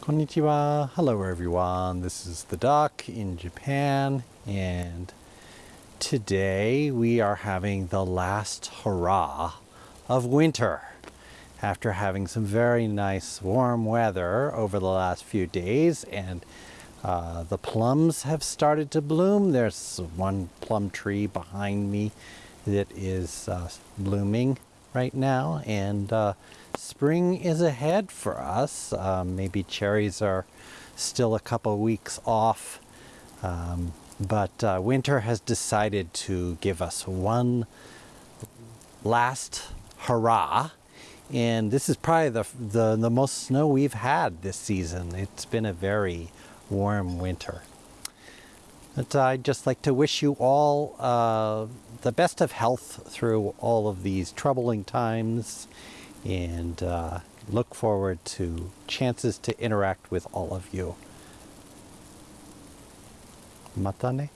Konnichiwa. Hello everyone. This is the Duck in Japan and today we are having the last hurrah of winter. After having some very nice warm weather over the last few days and uh, the plums have started to bloom. There's one plum tree behind me that is uh, blooming right now and uh, spring is ahead for us. Um, maybe cherries are still a couple weeks off, um, but uh, winter has decided to give us one last hurrah. And this is probably the, the, the most snow we've had this season. It's been a very warm winter. But I'd just like to wish you all uh, the best of health through all of these troubling times and uh, look forward to chances to interact with all of you. Mata ne.